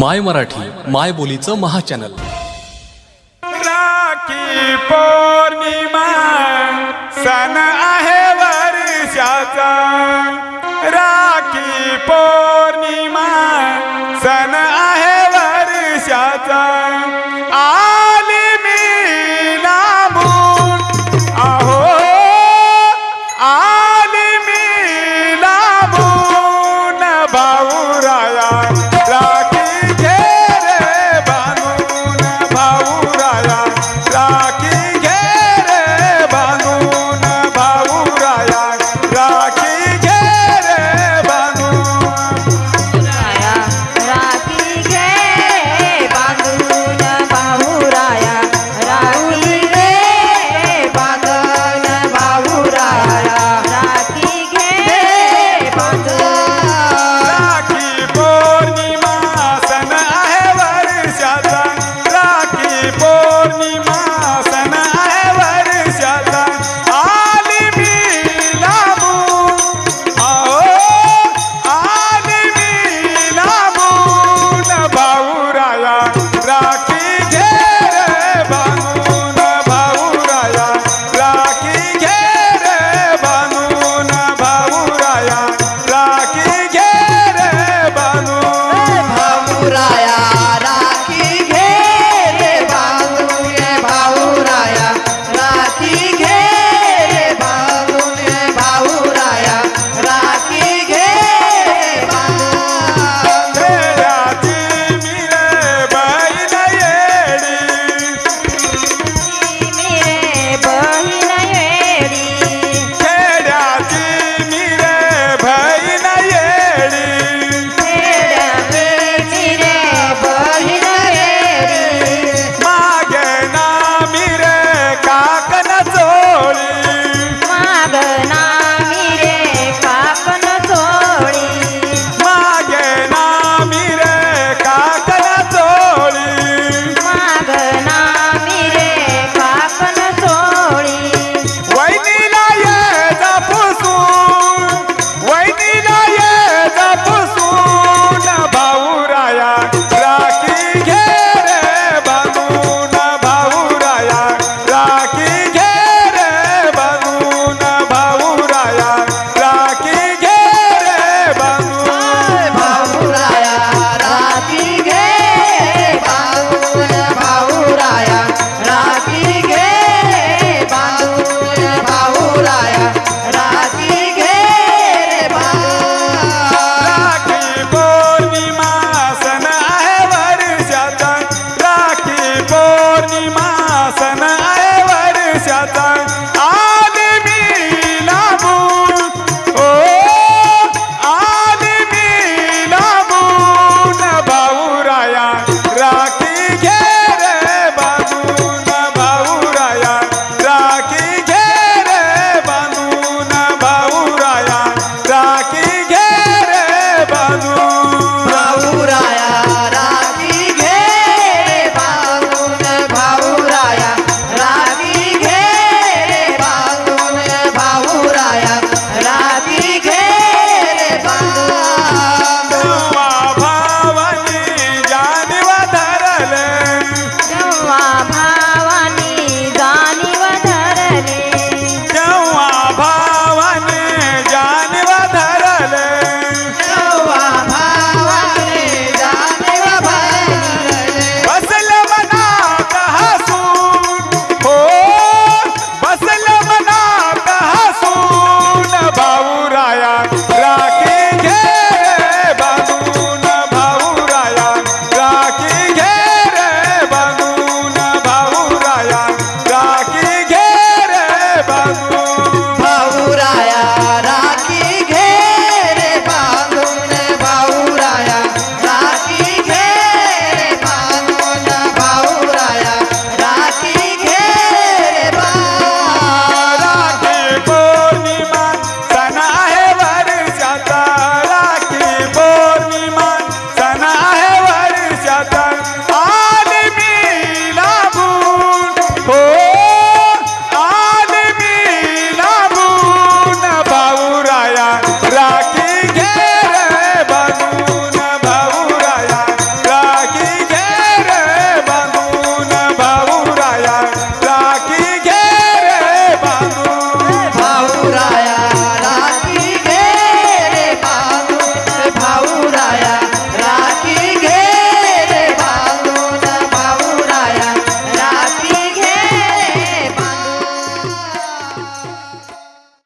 माय मराठी माय बोलीचं महाचॅनल. राखी पौर्णिमा सण आहे वर्षाचा. राखी पौर्णिमा